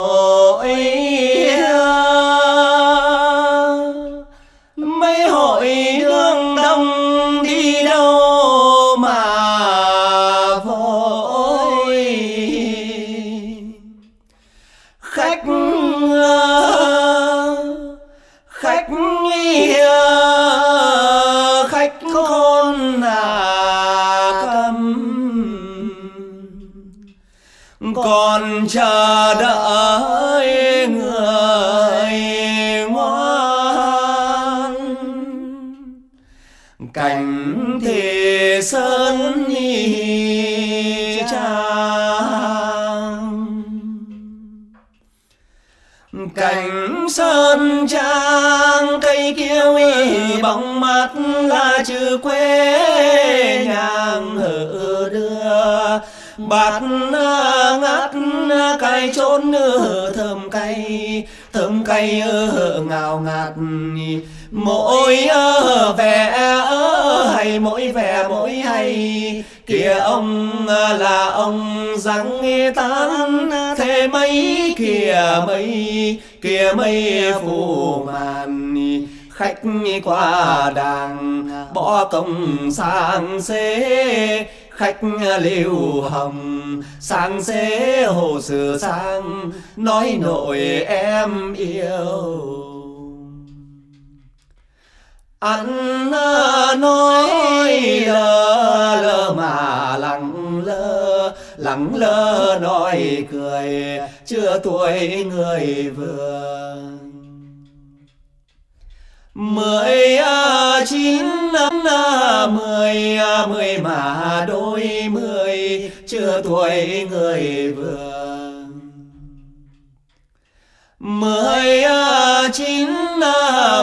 Ôi còn chờ đợi người ngoan. Cảnh thì sơn nhi trang. Cảnh sơn trang, cây kiêu y bóng mắt là chữ quê nhàng hở đưa bát ngát cay chốn thơm cay thơm cay ngào ngạt. Mỗi vẻ hay, mỗi vẻ mỗi hay. Kìa ông là ông răng tán thế mấy kìa mây kìa mây phủ màn. Khách qua đàng, bỏ công sang xế khách liêu hồng sang xế hồ sửa sang, nói nội em yêu. Ăn à, nói lơ lơ mà lặng lơ lặng lơ nói cười, chưa tuổi người vừa mười à, chín, năm à, mười à, mười mà đôi mười, chưa tuổi người vừa mười chín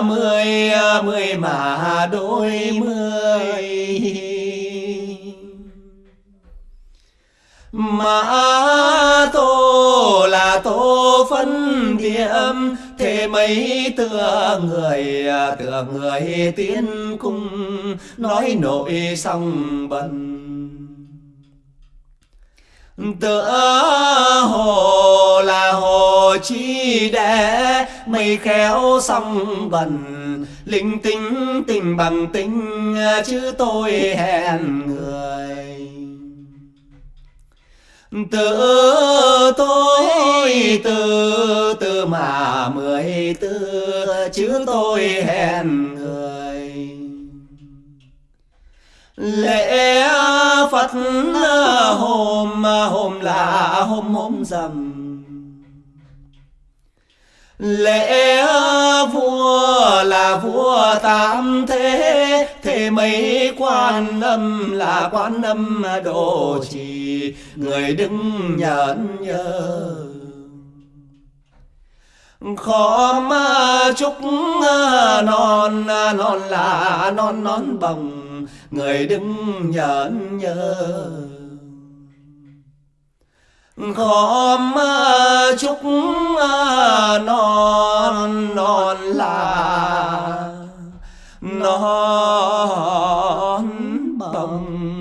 mười mười mà đôi mười. Mà là tô phân điểm thế mấy tựa người tựa người tiến cung, nói nội xong bần. Tựa hồ là hồ chi để mây khéo xong bần. Linh tinh tình bằng tinh, chứ tôi hẹn người tự tôi từ từ mà mười tư, chứ tôi hẹn người. Lễ phật hôm hôm là hôm hôm rằm. Lễ vua là vua tam thế thế mấy quan âm là quan âm độ trì người đứng nhận nhớ khó mà chúc à, non à, non là à, non non bồng, người đứng nhận nhớ khó mà chúc non non là, non bồng.